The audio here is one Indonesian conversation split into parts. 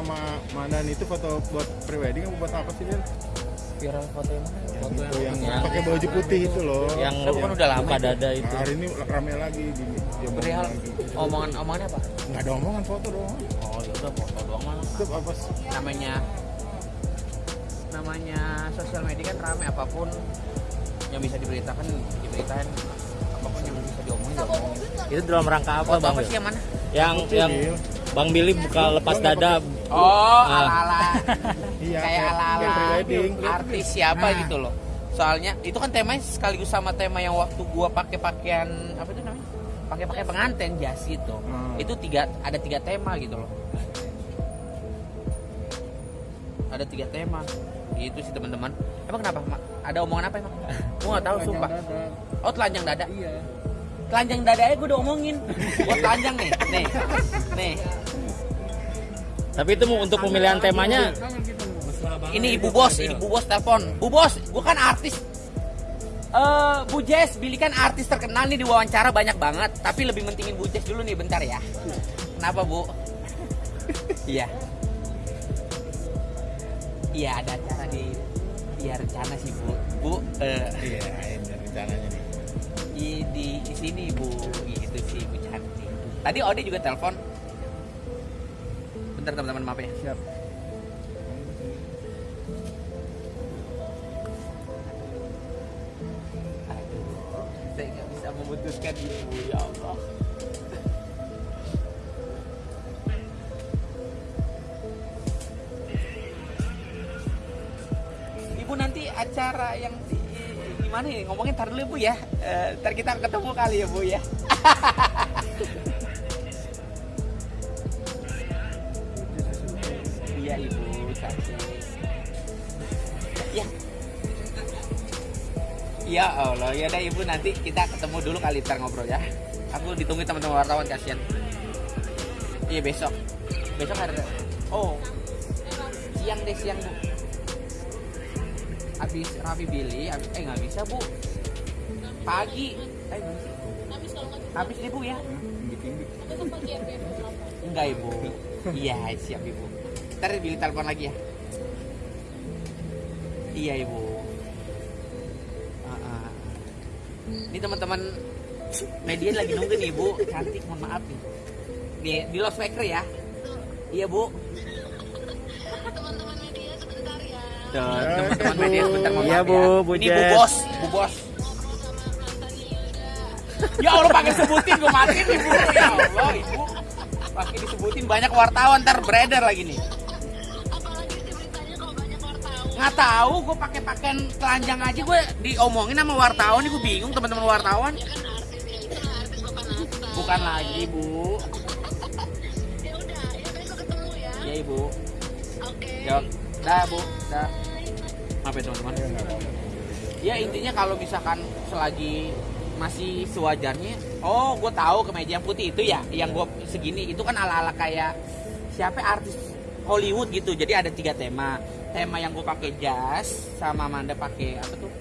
sama Mandan itu foto buat prewedding apa buat apa sih Dil? viral foto yang mana foto Itu yang yang pakai baju putih itu loh. yang itu kan udah lama buka itu. dada Nah, hari ini rame lagi di di perihal omongan omongannya apa Nggak ada omongan foto doang. oh ya udah foto doang mah Itu apa sih? namanya namanya sosial media kan rame apa pun yang bisa diberitakan diberitakan apa pun yang bisa diomongin diomongin itu dalam rangka apa foto bang apa sih yang mana yang yang. Bang Billy buka lepas dada oh Ah. ala ala Iya, kayak ala ala kayak prewedding. artis siapa Nah. gitu loh soalnya itu kan temanya sekaligus sama tema yang waktu gua pakai pakaian apa itu namanya pakai pakai pengantin jas itu Hmm. itu tiga ada tiga tema gitu loh ada tiga tema itu sih teman-teman emang kenapa Mak? ada omongan apa emang gua nggak tahu sumpah oh telanjang dada Iya. Telanjang dada aja gua udah omongin gua telanjang nih nih nih tapi itu untuk pemilihan temanya ini ibu bos ini ibu bos telepon bu bos gua kan artis Eh, Bu Jess, Billy kan artis terkenal nih di wawancara banyak banget, tapi lebih mentingin Bu Jess dulu nih bentar ya. Kenapa Bu? Iya. Iya ada acara di Iya rencana sih Bu. Bu eh, Iya, ini rencananya nih. Di, di di sini Bu gitu sih Bu cantik. Tadi Ode juga telepon. Bentar teman-teman maaf ya. Siap. Aduh, saya nggak bisa memutuskan ibu ya Allah. Ibu nanti acara yang di, gimana ya ngomongin tar dulu ya, bu ya. Eh, ntar kita ketemu kali ya bu ya. Iya ibu cantik. Ya, Ya Allah, ya udah ibu nanti kita ketemu dulu kali ntar ngobrol ya. Aku ditunggu teman-teman wartawan kasihan. Iya besok. Besok ada. Oh, siang deh siang bu. Habis Raffi Billy, habis, eh nggak bisa bu. Pagi. Eh nggak bisa. Habis deh bu ya. Enggak ibu. Iya siap ibu. Ntar Billy telepon lagi ya. Iya ibu. Ah, ah. Ini teman-teman media lagi nunggu nih bu, cantik mohon maaf nih. Di, di loudspeaker ya. Iya bu. Teman-teman oke, media sebentar mohon Iya, maaf Bu, ya. Bu Ini bu bos, bu bos. Ya Allah pakai sebutin gue matiin nih bu. Ya Allah ibu. Pakai disebutin banyak wartawan ntar beredar lagi nih. apalagi sih beritanya kalau banyak wartawan Nggak tahu gue pakai pakaian telanjang aja gue diomongin sama wartawan nih gue bingung teman-teman wartawan. ya kan ya bukan lagi bu. ya udah ya besok ketemu ya Ya ibu. oke Jawab. Dah bu. Dah. Maaf ya teman-teman. Ya intinya kalau misalkan selagi masih sewajarnya, oh gue tahu kemeja yang putih itu ya, yang gue segini itu kan ala-ala kayak siapa artis Hollywood gitu. Jadi ada tiga tema. Tema yang gue pakai jas, sama Amanda pakai apa tuh?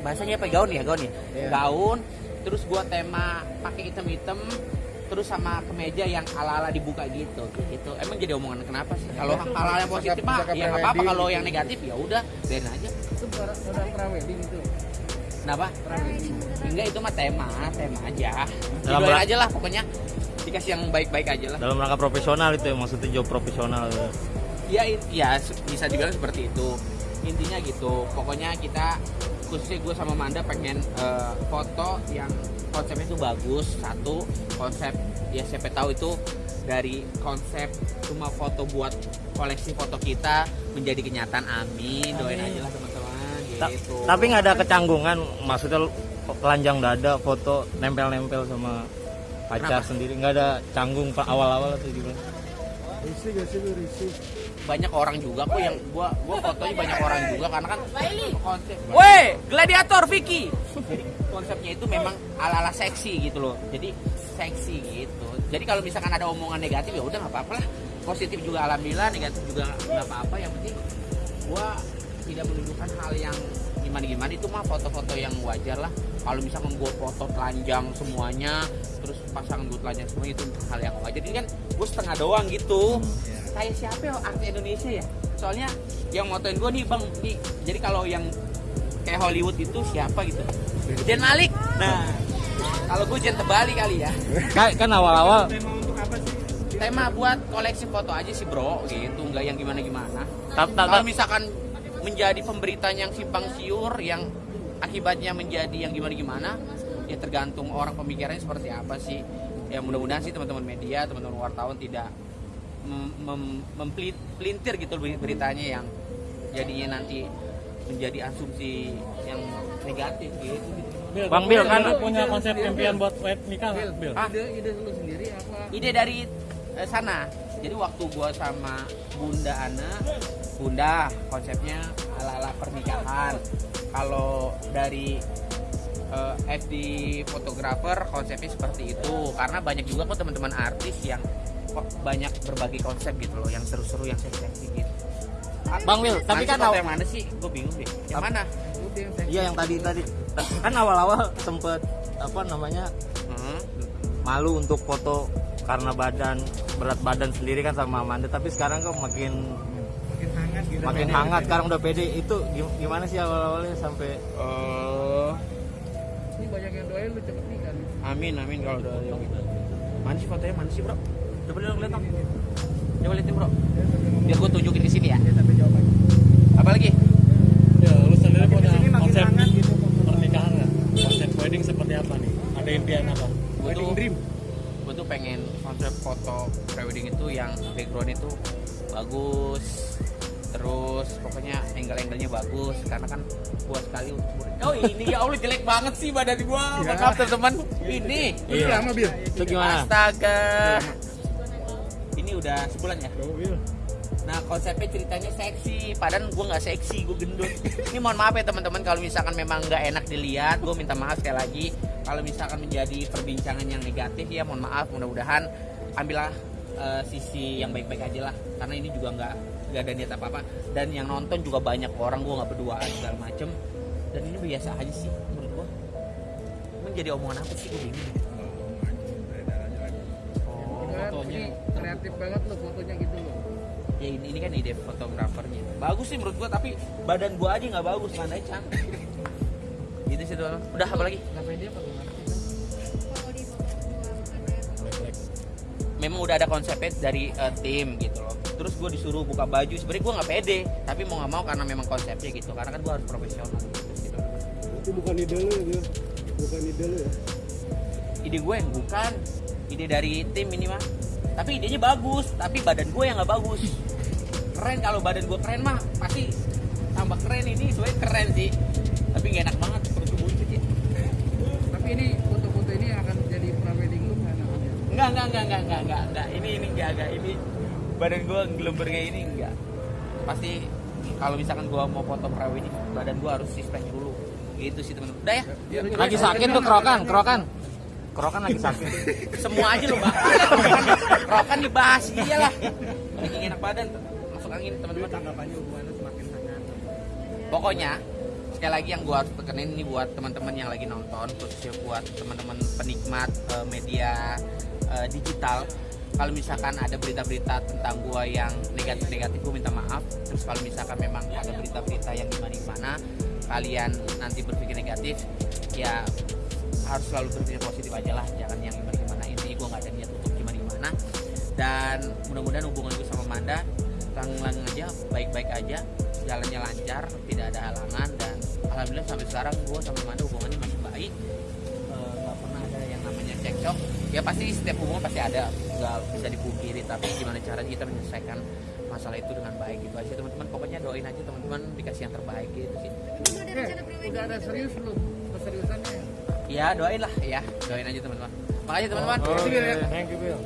Bahasanya apa gaun ya gaun ya? Iya. Gaun. Terus gue tema pakai hitam-hitam. Terus sama kemeja yang ala-ala dibuka gitu, gitu. Emang jadi omongan kenapa sih? Kalau hal-hal yang positif mah, ya nggak apa-apa. Kalau gitu. yang negatif ya udah, biarin aja. Itu pada prewedding itu. Kenapa? Enggak itu mah tema, tema aja. Dalam Didoain aja lah pokoknya. Dikasih yang baik-baik aja lah. dalam rangka profesional itu ya maksudnya job profesional Ya, i- ya se- bisa dibilang seperti itu. Intinya gitu. Pokoknya kita khususnya gue sama Manda pengen eh, foto yang konsepnya itu bagus. Satu konsep ya siapa tahu itu dari konsep cuma foto buat koleksi foto kita menjadi kenyataan. Amin. Doain aja lah teman-teman. Ta- Gitu. tapi nggak ada kecanggungan maksudnya telanjang dada foto nempel-nempel sama pacar Kenapa? sendiri nggak ada canggung pak awal-awal atau gimana Risih gak sih risih? Banyak orang juga kok yang gua gua fotonya banyak orang juga karena kan konsep Woi, gladiator Vicky. Jadi konsepnya itu memang ala-ala seksi gitu loh. Jadi seksi gitu. Jadi kalau misalkan ada omongan negatif ya udah nggak apa-apa lah. Positif juga alhamdulillah, negatif juga nggak apa-apa. Yang penting gua tidak menunjukkan hal yang gimana gimana itu mah foto-foto yang wajar lah kalau misalkan gua foto telanjang semuanya terus pasangan gua telanjang semua itu hal yang wajar ini kan gua setengah doang gitu kayak siapa ya artis Indonesia ya? Soalnya yang motoin gua nih bang. Nih jadi kalau yang kayak Hollywood itu siapa gitu? Jen Malik. Nah kalau gue Jen Tebali kali ya. Kan, kan awal-awal. Tema buat koleksi foto aja sih bro. Gitu nggak yang gimana gimana kalau misalkan menjadi pemberitaan yang simpang siur yang akibatnya menjadi yang gimana gimana ya tergantung orang pemikirannya seperti apa sih. Ya mudah-mudahan sih teman-teman media teman-teman wartawan tidak mempelintir gitu ber- beritanya yang jadinya nanti menjadi asumsi yang negatif gitu, Bang Bil kan? punya konsep impian buat wed nikah nggak, Bil? Ah, ide ide lu sendiri apa? Ide dari eh, sana. Jadi waktu gua sama Bunda Ana Bunda konsepnya ala-ala pernikahan. Kalau dari eh, FD fotografer konsepnya seperti itu. Karena banyak juga kok teman-teman artis yang banyak berbagai konsep gitu loh yang seru-seru yang seksi gitu. Bang Bil tapi kan sih foto aw- yang mana sih? Gue bingung deh. Yang mana? Iya yang tadi tadi. Kan awal-awal sempet apa namanya Hmm. malu untuk foto karena badan berat badan sendiri kan sama Amanda tapi sekarang kok makin makin hangat gitu. makin hangat sekarang udah pede. Itu gim- gimana sih awal-awalnya sampai? Eh, ini banyak yang doain lu cepet nikah nih. Amin amin kalau udah yang. Mana sih fotonya? Mana sih bro? Coba dong lihat dong. Coba liatin bro. Biar gue tunjukin di sini ya. Apa lagi? Ya, lu sendiri punya konsep gitu pernikahan nggak? Konsep wedding seperti apa nih? Ada impian apa? Gue wedding tuh, dream gue tuh pengen konsep foto prewedding itu yang background itu bagus. Terus pokoknya angle-angle-nya bagus karena kan buat sekali untuk Oh ini ya Allah jelek banget sih badan gua. Ya. Maaf teman-teman. Ini. Itu lama bil itu gimana Astaga. Udah sebulan ya? Nah konsepnya ceritanya seksi, padahal gue nggak seksi, gue gendut. Ini mohon maaf ya teman-teman kalau misalkan memang nggak enak dilihat, gue minta maaf sekali lagi. Kalau misalkan menjadi perbincangan yang negatif ya mohon maaf, mudah-mudahan ambillah eh, sisi yang baik-baik aja lah, karena ini juga nggak nggak ada niat apa-apa. Dan yang nonton juga banyak orang, gue nggak berduaan segala macem. Dan ini biasa aja sih menurut gue. Emang jadi omongan apa sih gue bingung. Kreatif banget lu fotonya gitu loh. Ya ini, ini kan ide fotografernya. Bagus sih menurut gua tapi badan gua aja nggak bagus mana cantik. Gitu sih doang udah apa lagi? Nggak pede apa gimana? Memang udah ada konsepnya dari eh, tim gitu loh. Terus gue disuruh buka baju. Sebenarnya gua nggak pede tapi mau nggak mau karena memang konsepnya gitu. Karena kan gua harus profesional gitu. itu bukan ide lu ya bukan ide lu ya. Ide gue yang bukan ide dari tim ini mah tapi idenya bagus tapi badan gue yang nggak bagus. Keren kalau badan gue keren mah pasti tambah keren. Ini sebenarnya keren sih tapi gak enak banget perut gue buncit ya. Tapi ini foto-foto ini akan jadi prawedding lu kan namanya enggak enggak enggak enggak enggak enggak, enggak. ini ini enggak enggak ini badan gue gelember kayak ini enggak pasti kalau misalkan gue mau foto prawedding badan gue harus six pack dulu. Gitu sih teman-teman. Udah ya? Lagi sakit tuh kerokan kerokan kerokan lagi sakit. Semua aja lo bang. Rokan dibahas iya lah bikin enak badan masuk angin teman-teman. Tanggapannya hubungannya semakin hangat pokoknya sekali lagi yang gua harus tekenin ini buat teman-teman yang lagi nonton khususnya buat teman-teman penikmat eh, media eh, digital. Kalau misalkan ada berita-berita tentang gua yang negatif-negatif gua minta maaf. Terus kalau misalkan memang ada berita-berita yang gimana-gimana kalian nanti berpikir negatif ya harus selalu berpikir positif aja lah jangan yang gimana-gimana. Intinya gua nggak ada niat untuk gimana-gimana. Dan mudah-mudahan hubungan gue sama Manda langgeng aja baik-baik aja jalannya lancar tidak ada halangan. Dan alhamdulillah sampai sekarang gue sama Manda hubungannya masih baik. Eh, nggak pernah ada yang namanya cekcok. Ya pasti setiap hubungan pasti ada nggak bisa dipungkiri tapi gimana caranya kita menyelesaikan masalah itu dengan baik gitu aja. Teman-teman pokoknya doain aja teman-teman dikasih yang terbaik gitu sih. Eh udah ada serius belum? Keseriusannya ya doain lah ya doain aja teman-teman makasih teman-teman Makasih, Bil, ya. Thank you, Bill.